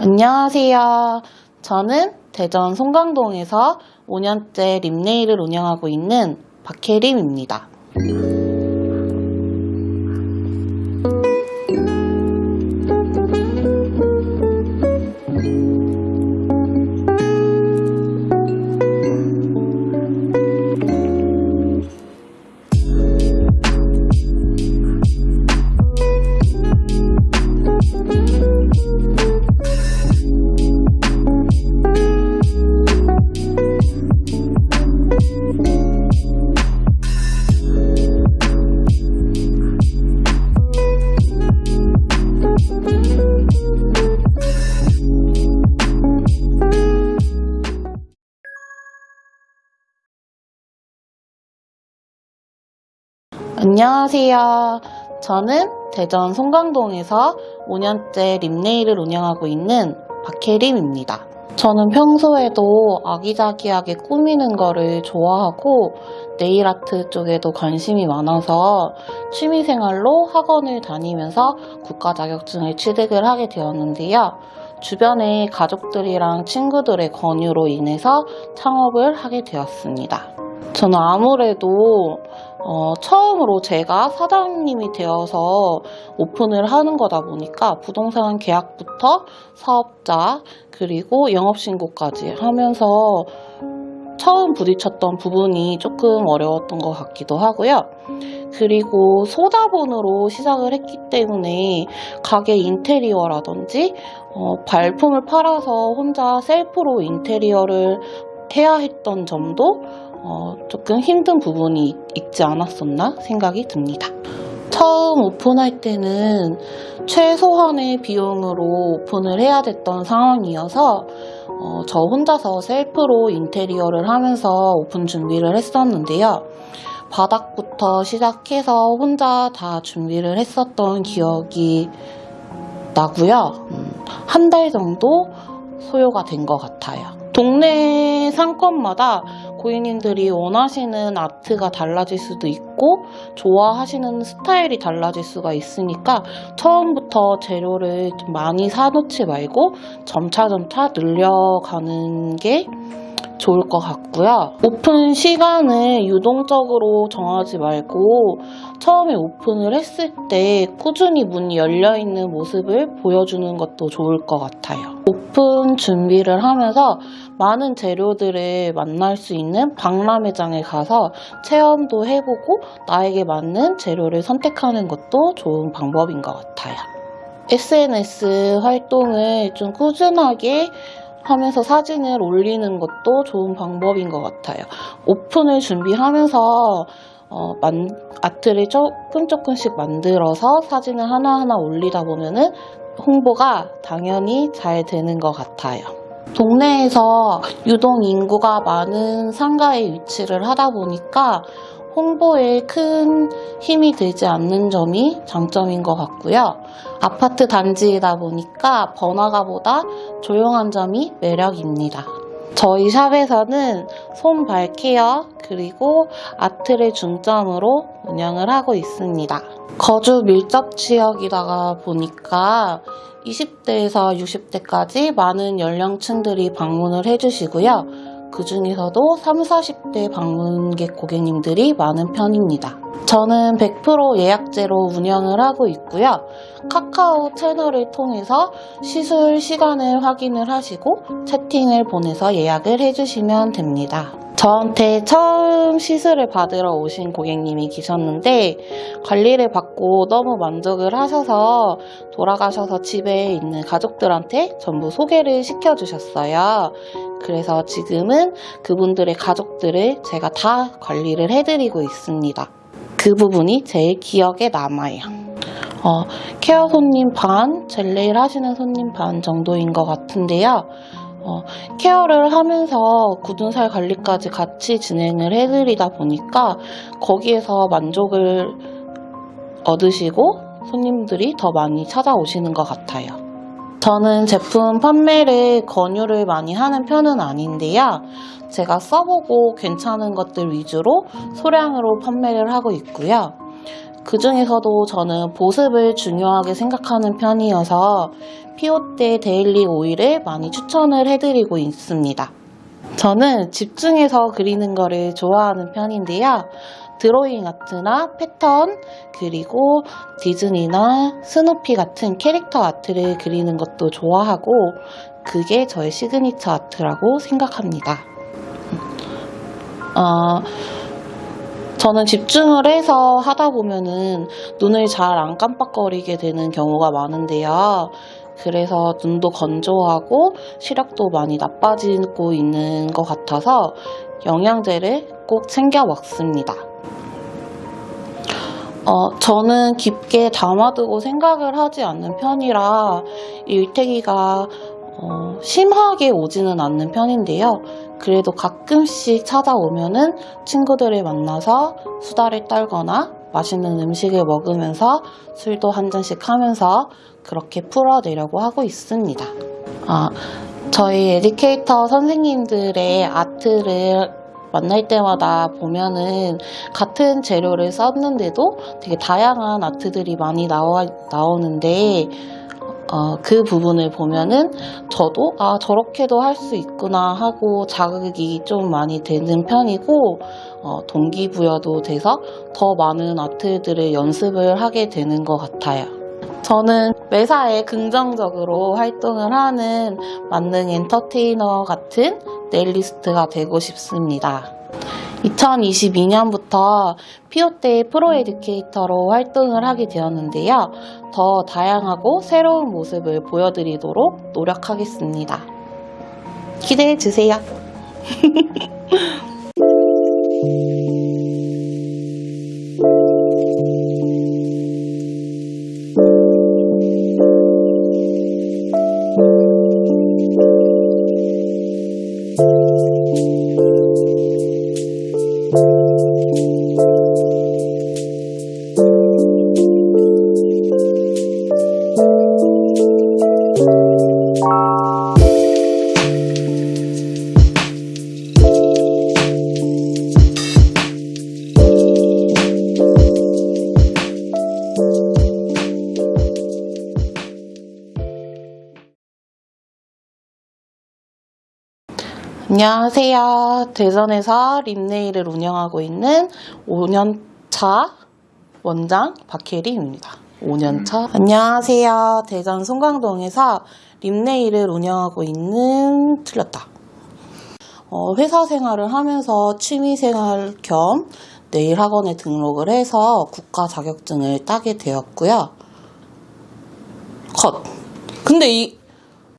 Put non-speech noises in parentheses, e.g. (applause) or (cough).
안녕하세요. 저는 대전 송강동에서 5년째 립네일을 운영하고 있는 박혜림입니다. 안녕하세요. 저는 대전 송강동에서 5년째 립네일을 운영하고 있는 박혜림입니다. 저는 평소에도 아기자기하게 꾸미는 거를 좋아하고 네일 아트 쪽에도 관심이 많아서 취미생활로 학원을 다니면서 국가 자격증을 취득을 하게 되었는데요. 주변의 가족들이랑 친구들의 권유로 인해서 창업을 하게 되었습니다. 저는 아무래도 어, 처음으로 제가 사장님이 되어서 오픈을 하는 거다 보니까 부동산 계약부터 사업자 그리고 영업신고까지 하면서 처음 부딪혔던 부분이 조금 어려웠던 것 같기도 하고요. 그리고 소자본으로 시작을 했기 때문에 가게 인테리어라든지 어, 발품을 팔아서 혼자 셀프로 인테리어를 해야 했던 점도 어, 조금 힘든 부분이 있지 않았었나 생각이 듭니다. 처음 오픈할 때는 최소한의 비용으로 오픈을 해야 됐던 상황이어서 어, 저 혼자서 셀프로 인테리어를 하면서 오픈 준비를 했었는데요. 바닥부터 시작해서 혼자 다 준비를 했었던 기억이 나고요. 음, 한달 정도 소요가 된 것 같아요. 동네 상권마다 고객님들이 원하시는 아트가 달라질 수도 있고 좋아하시는 스타일이 달라질 수가 있으니까 처음부터 재료를 좀 많이 사놓지 말고 점차점차 늘려가는 게 좋을 것 같고요. 오픈 시간을 유동적으로 정하지 말고 처음에 오픈을 했을 때 꾸준히 문이 열려있는 모습을 보여주는 것도 좋을 것 같아요. 오픈 준비를 하면서 많은 재료들을 만날 수 있는 박람회장에 가서 체험도 해보고 나에게 맞는 재료를 선택하는 것도 좋은 방법인 것 같아요. SNS 활동을 좀 꾸준하게 하면서 사진을 올리는 것도 좋은 방법인 것 같아요. 오픈을 준비하면서 어, 만, 아트를 조금 조금씩 만들어서 사진을 하나하나 올리다 보면은 홍보가 당연히 잘 되는 것 같아요. 동네에서 유동 인구가 많은 상가에 위치를 하다 보니까 홍보에 큰 힘이 되지 않는 점이 장점인 것 같고요. 아파트 단지이다 보니까 번화가보다 조용한 점이 매력입니다. 저희 샵에서는 손발 케어 그리고 아트를 중점으로 운영을 하고 있습니다. 거주 밀접 지역이다가 보니까 20대에서 60대까지 많은 연령층들이 방문을 해주시고요. 그 중에서도 30, 40대 방문객 고객님들이 많은 편입니다. 저는 100% 예약제로 운영을 하고 있고요. 카카오 채널을 통해서 시술 시간을 확인을 하시고 채팅을 보내서 예약을 해주시면 됩니다. 저한테 처음 시술을 받으러 오신 고객님이 계셨는데 관리를 받고 너무 만족을 하셔서 돌아가셔서 집에 있는 가족들한테 전부 소개를 시켜주셨어요. 그래서 지금은 그분들의 가족들을 제가 다 관리를 해드리고 있습니다. 그 부분이 제일 기억에 남아요. 어, 케어 손님 반, 젤레일 하시는 손님 반 정도인 것 같은데요. 어, 케어를 하면서 굳은 살 관리까지 같이 진행을 해드리다 보니까 거기에서 만족을 얻으시고 손님들이 더 많이 찾아오시는 것 같아요. 저는 제품 판매를 권유를 많이 하는 편은 아닌데요. 제가 써보고 괜찮은 것들 위주로 소량으로 판매를 하고 있고요. 그 중에서도 저는 보습을 중요하게 생각하는 편이어서 피오테 daily 오일을 많이 추천을 해드리고 있습니다. 저는 집중해서 그리는 거를 좋아하는 편인데요. 드로잉 art나 패턴, 그리고 디즈니나 스누피 같은 캐릭터 art를 그리는 것도 좋아하고, 그게 저의 signature art라고 생각합니다. 어, 저는 집중을 해서 하다 보면은 눈을 잘 안 깜빡거리게 되는 경우가 많은데요. 그래서 눈도 건조하고 시력도 많이 나빠지고 있는 것 같아서 영양제를 꼭 챙겨 먹습니다. 어, 저는 깊게 담아두고 생각을 하지 않는 편이라 일태기가 어, 심하게 오지는 않는 편인데요. 그래도 가끔씩 찾아오면은 친구들을 만나서 수다를 떨거나 맛있는 음식을 먹으면서 술도 한 잔씩 하면서 그렇게 풀어내려고 하고 있습니다. 아, 저희 에듀케이터 선생님들의 아트를 만날 때마다 보면은 같은 재료를 썼는데도 되게 다양한 아트들이 많이 나와, 나오는데 어, 그 부분을 보면은 저도 아 저렇게도 할 수 있구나 하고 자극이 좀 많이 되는 편이고 어, 동기부여도 돼서 더 많은 아트들을 연습을 하게 되는 것 같아요. 저는 매사에 긍정적으로 활동을 하는 만능 엔터테이너 같은 네일리스트가 되고 싶습니다. 2022년부터 피오테 프로 에듀케이터로 활동을 하게 되었는데요. 더 다양하고 새로운 모습을 보여드리도록 노력하겠습니다. 기대해 주세요. (laughs) 안녕하세요. 대전에서 립네일을 운영하고 있는 5년차 원장 박혜림입니다. 5년차. 안녕하세요. 대전 송강동에서 립네일을 운영하고 있는 틀렸다. 어, 회사 생활을 하면서 취미 생활 겸 네일 학원에 등록을 해서 국가 자격증을 따게 되었고요. 컷. 근데 이